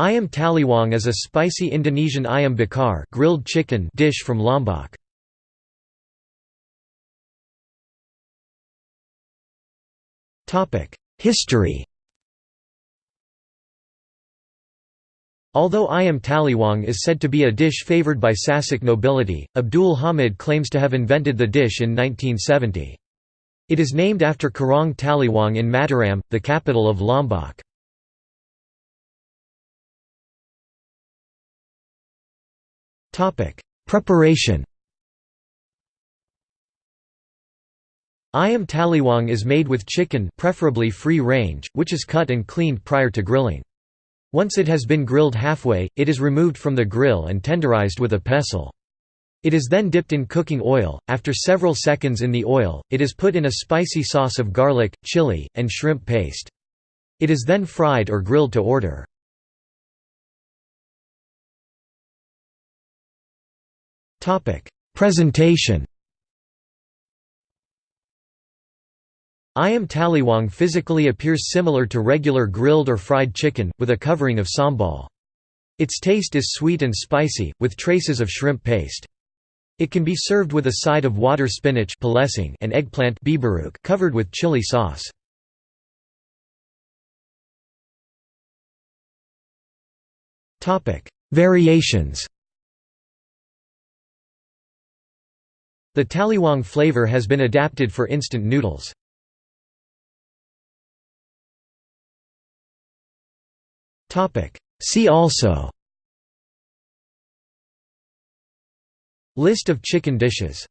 Ayam taliwang is a spicy Indonesian ayam bakar grilled chicken dish from Lombok. History Although ayam taliwang is said to be a dish favored by Sasak nobility, Abdul Hamid claims to have invented the dish in 1970. It is named after Karang Taliwang in Mataram, the capital of Lombok. Preparation Ayam taliwang is made with chicken preferably free range, which is cut and cleaned prior to grilling. Once it has been grilled halfway, it is removed from the grill and tenderized with a pestle. It is then dipped in cooking oil. After several seconds in the oil, it is put in a spicy sauce of garlic, chili, and shrimp paste. It is then fried or grilled to order. Topic: Presentation. Ayam taliwang physically appears similar to regular grilled or fried chicken, with a covering of sambal. Its taste is sweet and spicy, with traces of shrimp paste. It can be served with a side of water spinach and eggplant covered with chili sauce. Variations The taliwang flavor has been adapted for instant noodles. See also. List of chicken dishes